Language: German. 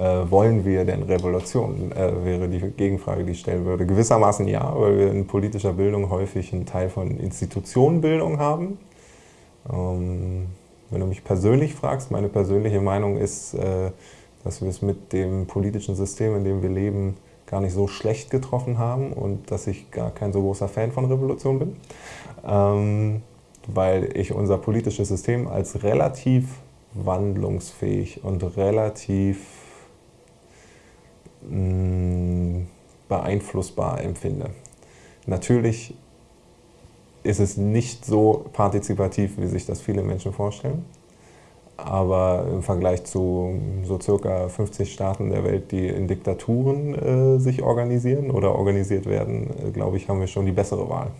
Äh, wollen wir denn Revolution, äh, wäre die Gegenfrage, die ich stellen würde. Gewissermaßen ja, weil wir in politischer Bildung häufig einen Teil von Institutionenbildung haben. Ähm, wenn du mich persönlich fragst, meine persönliche Meinung ist, äh, dass wir es mit dem politischen System, in dem wir leben, gar nicht so schlecht getroffen haben und dass ich gar kein so großer Fan von Revolution bin, ähm, weil ich unser politisches System als relativ wandlungsfähig und relativ beeinflussbar empfinde. Natürlich ist es nicht so partizipativ, wie sich das viele Menschen vorstellen. Aber im Vergleich zu so circa 50 Staaten der Welt, die in Diktaturen äh, sich organisieren oder organisiert werden, äh, glaube ich, haben wir schon die bessere Wahl.